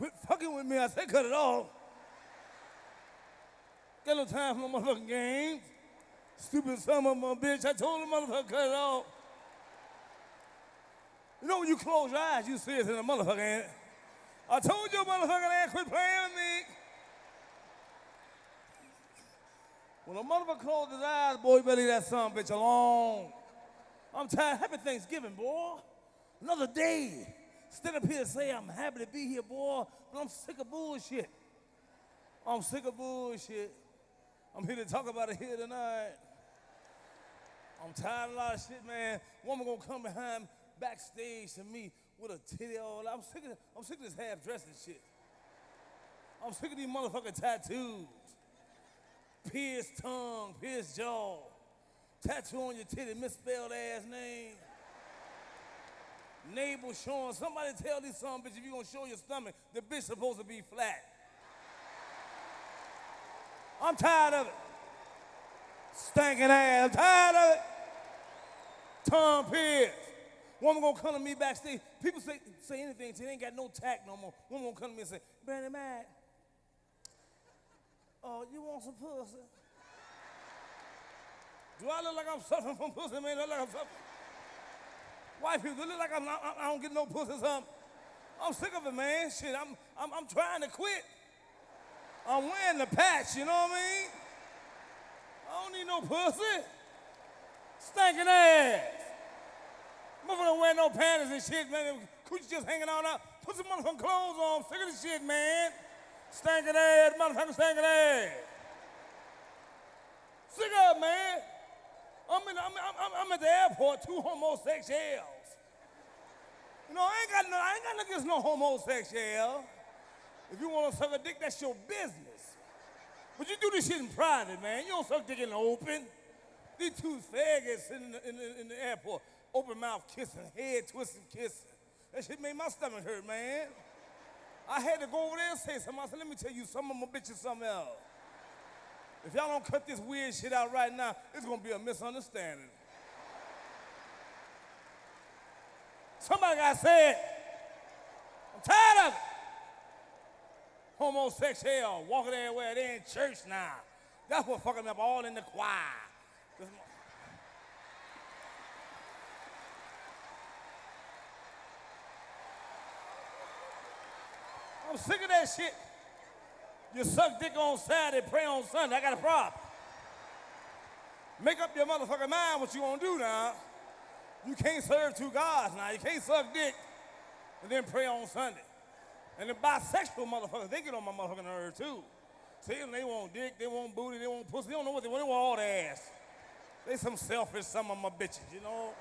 Quit fucking with me. I said cut it off. Got no time for no motherfucking games. Stupid son of a bitch. I told the motherfucker cut it off. You know when you close your eyes, you see it in the motherfucker, ain't it? I told you motherfucker ass quit playing with me. When a motherfucker closes his eyes, boy, you better leave that son bitch alone. I'm tired. Happy Thanksgiving, boy. Another day. Stand up here and say I'm happy to be here, boy, but I'm sick of bullshit. I'm sick of bullshit. I'm here to talk about it here tonight. I'm tired of a lot of shit, man. Woman gonna come behind backstage to me with a titty all. I'm sick of I'm sick of this half dressing shit. I'm sick of these motherfucking tattoos. Pierced tongue, pierced jaw, tattoo on your titty, misspelled ass name. Navel showing. Somebody tell these some bitch if you gonna show your stomach, the bitch supposed to be flat. I'm tired of it. Stinking ass. I'm tired of it. Tom Pierce. Woman gonna come to me backstage. People say say anything. She ain't got no tact no more. Woman gonna come to me and say, Bernie Mac, oh, you want some pussy? Do I look like I'm suffering from pussy, man? I Look like I'm suffering. White people look like I'm not, I don't get no pussy. I'm sick of it, man. Shit, I'm, I'm, I'm trying to quit. I'm wearing the patch, you know what I mean? I don't need no pussy. Stinking ass. Motherfucker don't wear no panties and shit, man. Coochie just hanging out. Put some motherfucking clothes on. Sick of this shit, man. Stinking ass, motherfucking stinking ass. Sick of it, man. I'm, in, I'm, I'm, I'm at the airport, two homosexuals. Got no, I ain't got nothing against no homosexual. If you want to suck a dick, that's your business. But you do this shit in private, man. You don't suck dick in the open. These two faggots in the, in the, in the airport, open mouth kissing, head twisting kissing. That shit made my stomach hurt, man. I had to go over there and say something. I said, let me tell you something, I'm gonna bitch you something else. If y'all don't cut this weird shit out right now, it's gonna be a misunderstanding. Somebody got said, I'm tired of it. Homosexual, walking everywhere, they in church now. That's what fucking up all in the choir. I'm sick of that shit. You suck dick on Saturday, pray on Sunday. I got a problem. Make up your motherfucking mind what you gonna do now. You can't serve two gods now. You can't suck dick and then pray on Sunday. And the bisexual motherfuckers, they get on my motherfucking nerve too. See, them, they want dick, they want booty, they want pussy. They don't know what they want. They want all the ass. They some selfish, some of my bitches, you know?